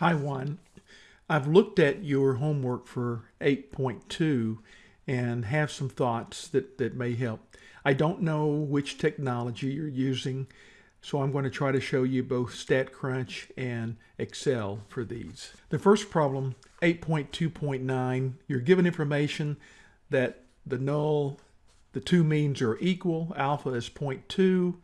Hi Juan. I've looked at your homework for 8.2 and have some thoughts that, that may help. I don't know which technology you're using, so I'm going to try to show you both StatCrunch and Excel for these. The first problem, 8.2.9, you're given information that the null, the two means are equal, alpha is 0.2,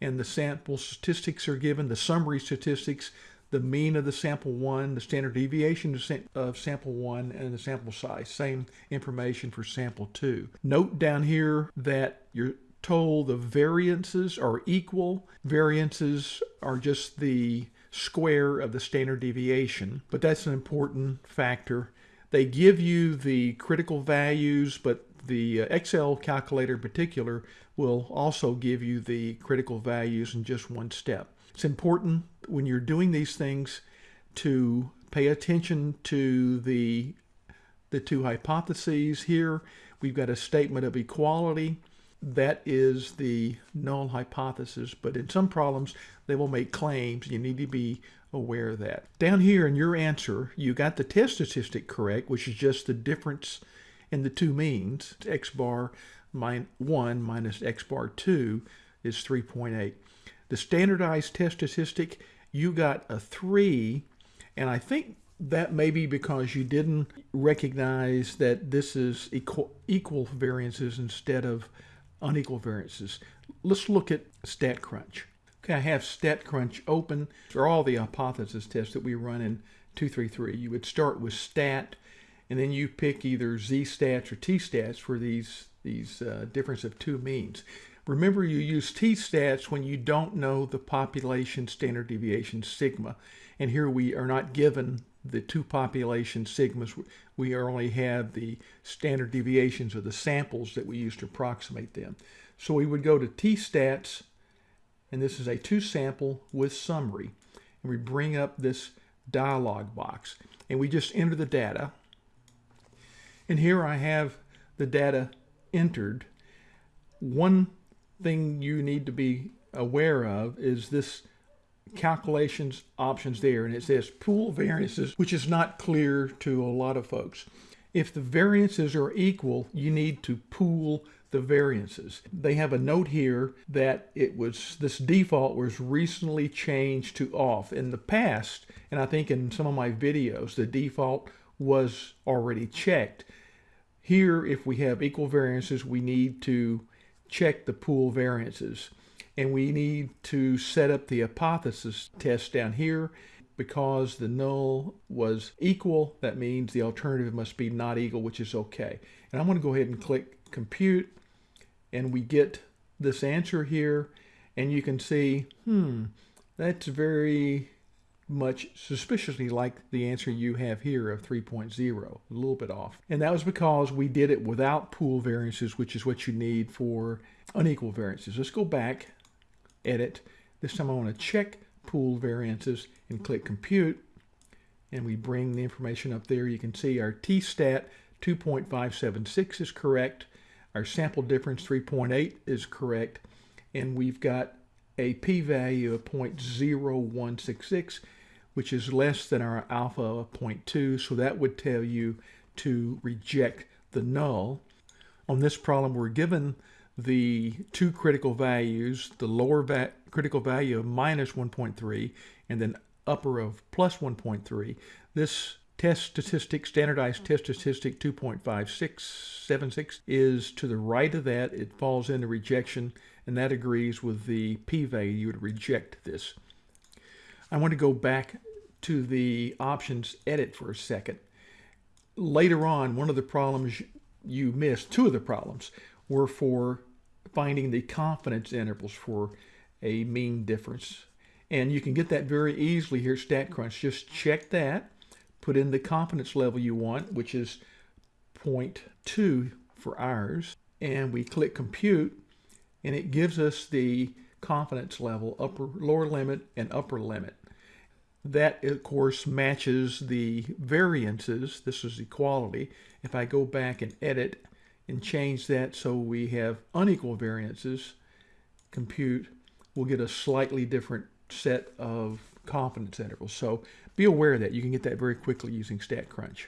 and the sample statistics are given, the summary statistics, the mean of the sample one, the standard deviation of sample one, and the sample size. Same information for sample two. Note down here that you're told the variances are equal. Variances are just the square of the standard deviation, but that's an important factor. They give you the critical values, but the uh, Excel calculator in particular will also give you the critical values in just one step. It's important when you're doing these things to pay attention to the, the two hypotheses here. We've got a statement of equality. That is the null hypothesis, but in some problems, they will make claims. You need to be aware of that. Down here in your answer, you got the test statistic correct, which is just the difference in the two means. x bar 1 minus x bar 2 is 3.8. The standardized test statistic, you got a 3, and I think that may be because you didn't recognize that this is equal, equal variances instead of unequal variances. Let's look at StatCrunch. Okay, I have StatCrunch open for all the hypothesis tests that we run in 233. You would start with stat, and then you pick either z-stats or t-stats for these, these uh, difference of two means. Remember, you use t-stats when you don't know the population standard deviation sigma. And here we are not given the two population sigmas. We only have the standard deviations of the samples that we use to approximate them. So we would go to t-stats, and this is a two sample with summary. And we bring up this dialog box, and we just enter the data. And here I have the data entered. One thing you need to be aware of is this calculations options there and it says pool variances which is not clear to a lot of folks. If the variances are equal you need to pool the variances. They have a note here that it was this default was recently changed to off. In the past and i think in some of my videos the default was already checked here if we have equal variances we need to check the pool variances. And we need to set up the hypothesis test down here. Because the null was equal, that means the alternative must be not equal, which is okay. And I'm going to go ahead and click compute, and we get this answer here. And you can see, hmm, that's very much suspiciously like the answer you have here of 3.0, a little bit off. And that was because we did it without pool variances, which is what you need for unequal variances. Let's go back, edit. This time I want to check pool variances and click compute. And we bring the information up there. You can see our t-stat 2.576 is correct. Our sample difference 3.8 is correct. And we've got a p-value of 0.0166 which is less than our alpha of 0.2, so that would tell you to reject the null. On this problem, we're given the two critical values, the lower va critical value of minus 1.3 and then upper of plus 1.3. This test statistic, standardized test statistic 2.5676 is to the right of that. It falls into rejection, and that agrees with the p-value. You would reject this. I want to go back to the options edit for a second. Later on, one of the problems you missed, two of the problems, were for finding the confidence intervals for a mean difference. And you can get that very easily here at StatCrunch. Just check that, put in the confidence level you want, which is 0.2 for ours, and we click compute, and it gives us the confidence level, upper, lower limit, and upper limit. That, of course, matches the variances. This is equality. If I go back and edit and change that so we have unequal variances, compute, we'll get a slightly different set of confidence intervals. So be aware of that. You can get that very quickly using StatCrunch.